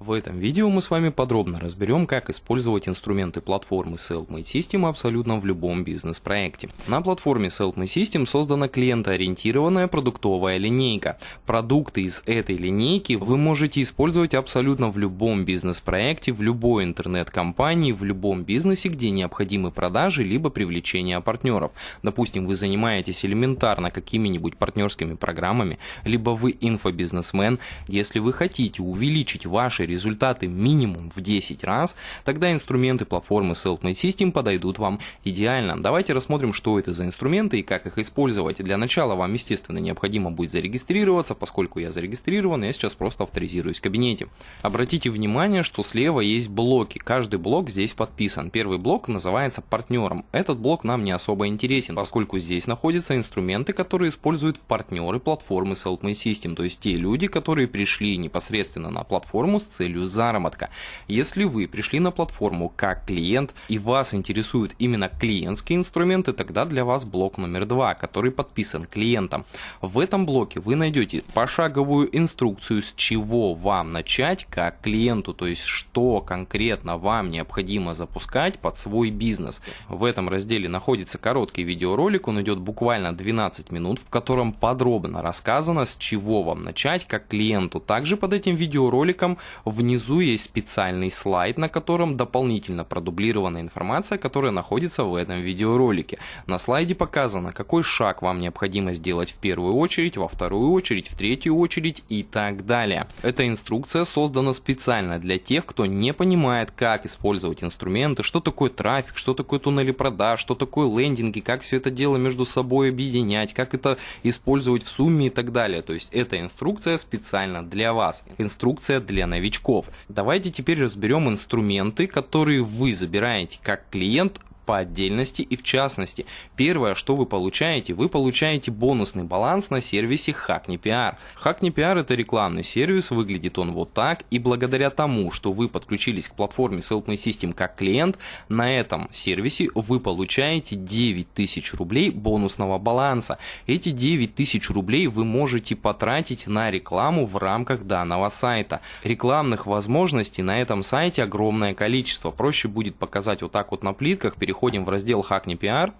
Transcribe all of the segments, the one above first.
В этом видео мы с вами подробно разберем, как использовать инструменты платформы Selfmade System абсолютно в любом бизнес-проекте. На платформе Selfmade System создана клиентоориентированная продуктовая линейка. Продукты из этой линейки вы можете использовать абсолютно в любом бизнес-проекте, в любой интернет-компании, в любом бизнесе, где необходимы продажи либо привлечение партнеров. Допустим, вы занимаетесь элементарно какими-нибудь партнерскими программами, либо вы инфобизнесмен. Если вы хотите увеличить ваши результаты минимум в 10 раз, тогда инструменты платформы Selfmade System подойдут вам идеально. Давайте рассмотрим, что это за инструменты и как их использовать. Для начала вам, естественно, необходимо будет зарегистрироваться, поскольку я зарегистрирован, я сейчас просто авторизируюсь в кабинете. Обратите внимание, что слева есть блоки. Каждый блок здесь подписан. Первый блок называется партнером. Этот блок нам не особо интересен, поскольку здесь находятся инструменты, которые используют партнеры платформы Selfmade System, то есть те люди, которые пришли непосредственно на платформу с целью заработка. Если вы пришли на платформу как клиент и вас интересуют именно клиентские инструменты, тогда для вас блок номер два, который подписан клиентом. В этом блоке вы найдете пошаговую инструкцию, с чего вам начать как клиенту, то есть что конкретно вам необходимо запускать под свой бизнес. В этом разделе находится короткий видеоролик, он идет буквально 12 минут, в котором подробно рассказано, с чего вам начать как клиенту. Также под этим видеороликом Внизу есть специальный слайд, на котором дополнительно продублирована информация, которая находится в этом видеоролике. На слайде показано, какой шаг вам необходимо сделать в первую очередь, во вторую очередь, в третью очередь и так далее. Эта инструкция создана специально для тех, кто не понимает, как использовать инструменты, что такое трафик, что такое туннели продаж, что такое лендинги, как все это дело между собой объединять, как это использовать в сумме и так далее. То есть эта инструкция специально для вас. Инструкция для новичков новичков. Давайте теперь разберем инструменты, которые вы забираете как клиент по отдельности и в частности. Первое, что вы получаете, вы получаете бонусный баланс на сервисе Hackney PR. Hackney PR это рекламный сервис, выглядит он вот так, и благодаря тому, что вы подключились к платформе Selfmade System как клиент, на этом сервисе вы получаете 9000 рублей бонусного баланса. Эти 9000 рублей вы можете потратить на рекламу в рамках данного сайта. Рекламных возможностей на этом сайте огромное количество. Проще будет показать вот так вот на плитках, переходить переходим в раздел «Хакни пиар»,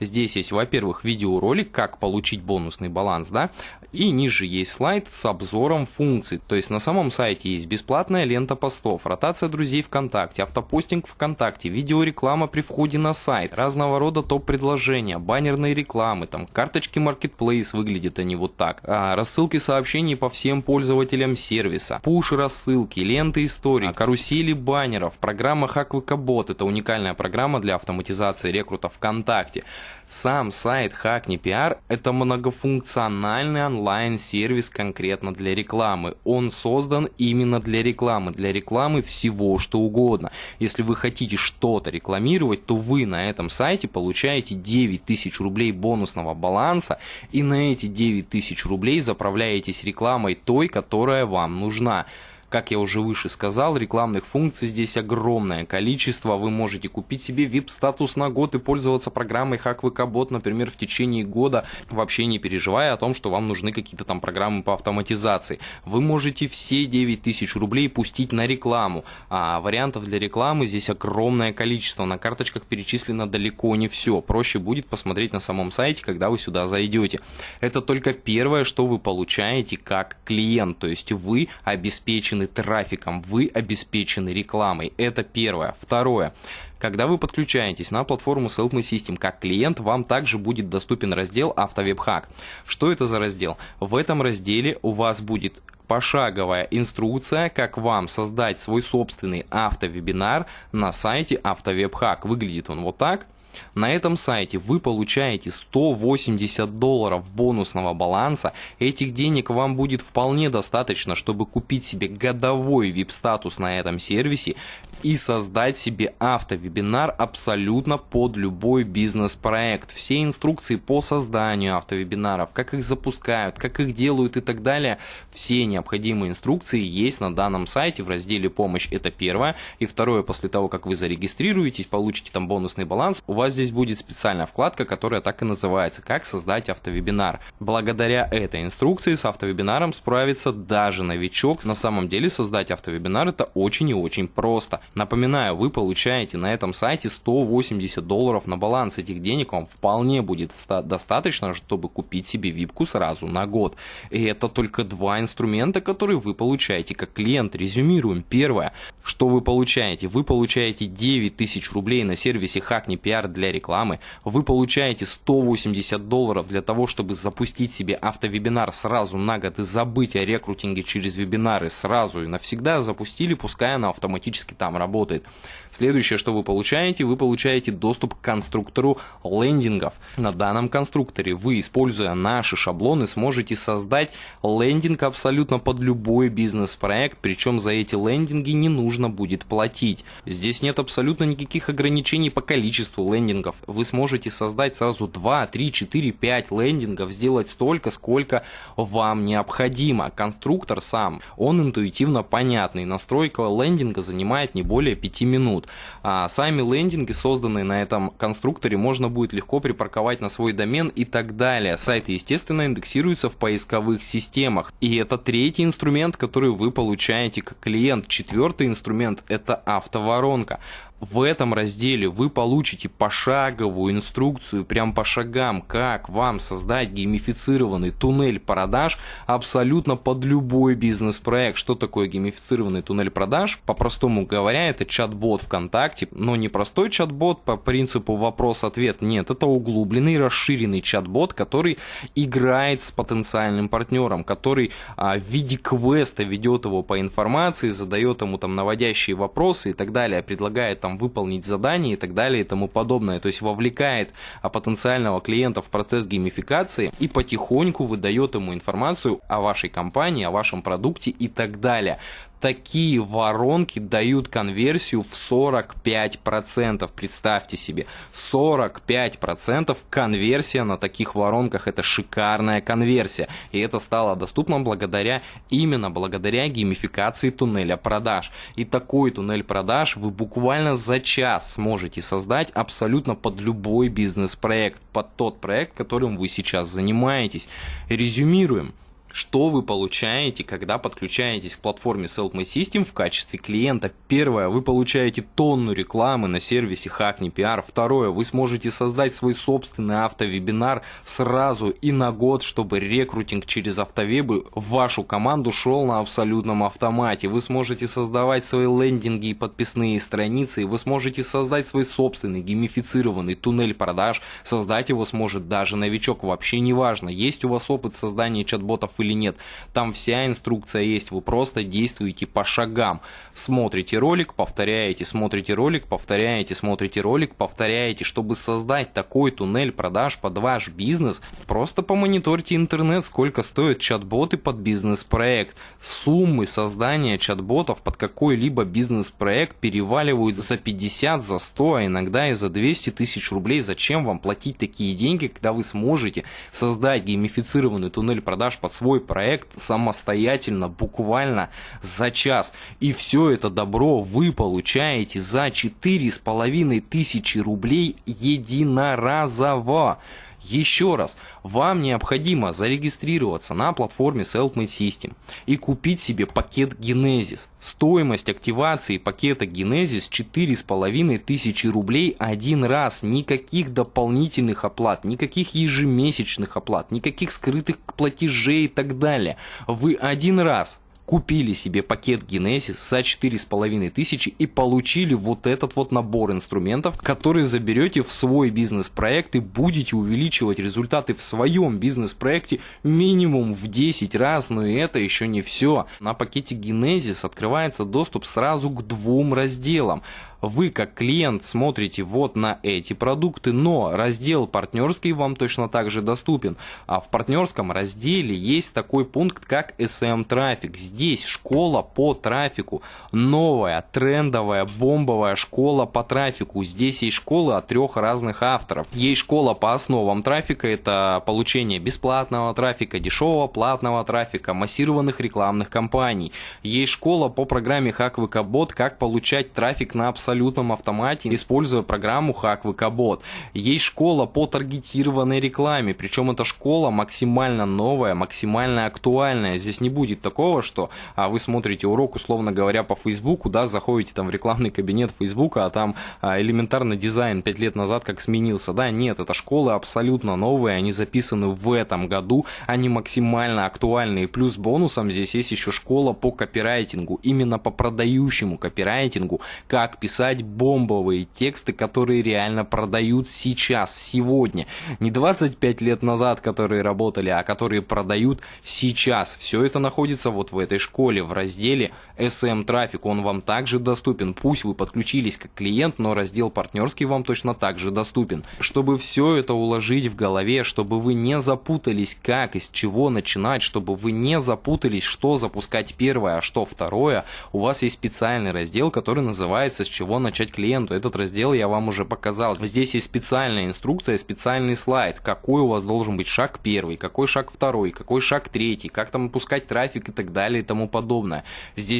Здесь есть, во-первых, видеоролик, как получить бонусный баланс, да, и ниже есть слайд с обзором функций. То есть на самом сайте есть бесплатная лента постов, ротация друзей ВКонтакте, автопостинг ВКонтакте, видеореклама при входе на сайт, разного рода топ-предложения, баннерные рекламы, там карточки Marketplace выглядят они вот так, а, рассылки сообщений по всем пользователям сервиса, пуш-рассылки, ленты истории, карусели баннеров, программа HackWikaBot, это уникальная программа для автоматизации рекрута ВКонтакте. Сам сайт Hackney PR – это многофункциональный онлайн-сервис конкретно для рекламы. Он создан именно для рекламы, для рекламы всего, что угодно. Если вы хотите что-то рекламировать, то вы на этом сайте получаете 9 тысяч рублей бонусного баланса, и на эти 9 тысяч рублей заправляетесь рекламой той, которая вам нужна. Как я уже выше сказал, рекламных функций здесь огромное количество. Вы можете купить себе VIP-статус на год и пользоваться программой HackVK например, в течение года, вообще не переживая о том, что вам нужны какие-то там программы по автоматизации. Вы можете все 9000 рублей пустить на рекламу, а вариантов для рекламы здесь огромное количество. На карточках перечислено далеко не все. Проще будет посмотреть на самом сайте, когда вы сюда зайдете. Это только первое, что вы получаете как клиент, то есть вы обеспечены обеспечены трафиком, вы обеспечены рекламой. Это первое. Второе. Когда вы подключаетесь на платформу Selfmade System как клиент, вам также будет доступен раздел «Автовебхак». Что это за раздел? В этом разделе у вас будет пошаговая инструкция, как вам создать свой собственный автовебинар на сайте Автовебхак. Выглядит он вот так. На этом сайте вы получаете 180 долларов бонусного баланса. Этих денег вам будет вполне достаточно, чтобы купить себе годовой VIP-статус на этом сервисе и создать себе автовебинар абсолютно под любой бизнес-проект. Все инструкции по созданию автовебинаров, как их запускают, как их делают и так далее, все необходимые инструкции есть на данном сайте в разделе «Помощь». Это первое. И второе, после того, как вы зарегистрируетесь, получите там бонусный баланс, у вас вас здесь будет специальная вкладка, которая так и называется «Как создать автовебинар». Благодаря этой инструкции с автовебинаром справится даже новичок. На самом деле создать автовебинар это очень и очень просто. Напоминаю, вы получаете на этом сайте 180 долларов на баланс. Этих денег вам вполне будет достаточно, чтобы купить себе випку сразу на год. И это только два инструмента, которые вы получаете как клиент. Резюмируем. Первое, что вы получаете? Вы получаете 9 тысяч рублей на сервисе Hackney PR для рекламы. Вы получаете 180 долларов для того, чтобы запустить себе автовебинар сразу на год и забыть о рекрутинге через вебинары сразу и навсегда запустили, пускай она автоматически там работает. Следующее, что вы получаете, вы получаете доступ к конструктору лендингов. На данном конструкторе вы, используя наши шаблоны, сможете создать лендинг абсолютно под любой бизнес-проект, причем за эти лендинги не нужно будет платить. Здесь нет абсолютно никаких ограничений по количеству лендингов. Вы сможете создать сразу 2, 3, 4, 5 лендингов, сделать столько, сколько вам необходимо. Конструктор сам, он интуитивно понятный. Настройка лендинга занимает не более 5 минут. А сами лендинги, созданные на этом конструкторе, можно будет легко припарковать на свой домен и так далее. Сайты, естественно, индексируются в поисковых системах. И это третий инструмент, который вы получаете как клиент. Четвертый инструмент – это автоворонка в этом разделе вы получите пошаговую инструкцию, прям по шагам, как вам создать геймифицированный туннель продаж абсолютно под любой бизнес-проект. Что такое геймифицированный туннель продаж? По-простому говоря, это чат-бот ВКонтакте, но не простой чат-бот по принципу вопрос-ответ, нет, это углубленный, расширенный чат-бот, который играет с потенциальным партнером, который а, в виде квеста ведет его по информации, задает ему там наводящие вопросы и так далее, предлагает там выполнить задание и так далее и тому подобное. То есть вовлекает а, потенциального клиента в процесс геймификации и потихоньку выдает ему информацию о вашей компании, о вашем продукте и так далее такие воронки дают конверсию в 45%. Представьте себе, 45% конверсия на таких воронках. Это шикарная конверсия. И это стало доступно благодаря, именно благодаря геймификации туннеля продаж. И такой туннель продаж вы буквально за час сможете создать абсолютно под любой бизнес-проект, под тот проект, которым вы сейчас занимаетесь. Резюмируем. Что вы получаете, когда подключаетесь к платформе Self System в качестве клиента? Первое, вы получаете тонну рекламы на сервисе Hackney PR. Второе, вы сможете создать свой собственный автовебинар сразу и на год, чтобы рекрутинг через автовебы в вашу команду шел на абсолютном автомате. Вы сможете создавать свои лендинги и подписные страницы, и вы сможете создать свой собственный геймифицированный туннель продаж. Создать его сможет даже новичок, вообще не важно, есть у вас опыт создания чат-ботов или нет. Там вся инструкция есть, вы просто действуете по шагам. Смотрите ролик, повторяете, смотрите ролик, повторяете, смотрите ролик, повторяете. Чтобы создать такой туннель продаж под ваш бизнес, просто помониторьте интернет, сколько стоят чат-боты под бизнес-проект. Суммы создания чат-ботов под какой-либо бизнес-проект переваливают за 50, за 100, а иногда и за 200 тысяч рублей. Зачем вам платить такие деньги, когда вы сможете создать геймифицированный туннель продаж под свой свой проект самостоятельно, буквально за час. И все это добро вы получаете за четыре с половиной тысячи рублей единоразово. Еще раз, вам необходимо зарегистрироваться на платформе Selfmade System и купить себе пакет Genesis. Стоимость активации пакета Genesis 4,5 тысячи рублей один раз. Никаких дополнительных оплат, никаких ежемесячных оплат, никаких скрытых платежей и так далее. Вы один раз купили себе пакет Genesis за 4,5 тысячи и получили вот этот вот набор инструментов, который заберете в свой бизнес-проект и будете увеличивать результаты в своем бизнес-проекте минимум в 10 раз, но и это еще не все. На пакете Genesis открывается доступ сразу к двум разделам вы как клиент смотрите вот на эти продукты, но раздел партнерский вам точно так же доступен. А в партнерском разделе есть такой пункт, как SM трафик. Здесь школа по трафику. Новая, трендовая, бомбовая школа по трафику. Здесь есть школы от трех разных авторов. Есть школа по основам трафика. Это получение бесплатного трафика, дешевого платного трафика, массированных рекламных кампаний. Есть школа по программе HackVKBot, как получать трафик на абсолютном автомате, используя программу HackVKBot. Есть школа по таргетированной рекламе. Причем эта школа максимально новая, максимально актуальная. Здесь не будет такого, что а, вы смотрите урок, условно говоря, по Фейсбуку, да, заходите там в рекламный кабинет Фейсбука, а там а, элементарно дизайн 5 лет назад как сменился. Да, нет, это школы абсолютно новые, они записаны в этом году, они максимально актуальны. И плюс бонусом здесь есть еще школа по копирайтингу, именно по продающему копирайтингу, как писать бомбовые тексты, которые реально продают сейчас, сегодня. Не 25 лет назад, которые работали, а которые продают сейчас. Все это находится вот в этой школе, в разделе SM трафик. Он вам также доступен. Пусть вы подключились как клиент, но раздел партнерский вам точно также доступен. Чтобы все это уложить в голове, чтобы вы не запутались, как, из чего начинать, чтобы вы не запутались, что запускать первое, а что второе, у вас есть специальный раздел, который называется «С чего начать клиенту». Этот раздел я вам уже показал. Здесь есть специальная инструкция, специальный слайд, какой у вас должен быть шаг первый, какой шаг второй, какой шаг третий, как там пускать трафик и так далее и тому подобное.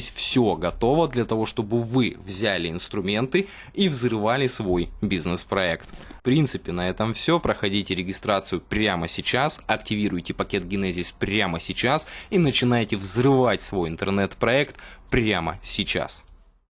Здесь все готово для того, чтобы вы взяли инструменты и взрывали свой бизнес-проект. В принципе, на этом все. Проходите регистрацию прямо сейчас, активируйте пакет Genesis прямо сейчас и начинайте взрывать свой интернет-проект прямо сейчас.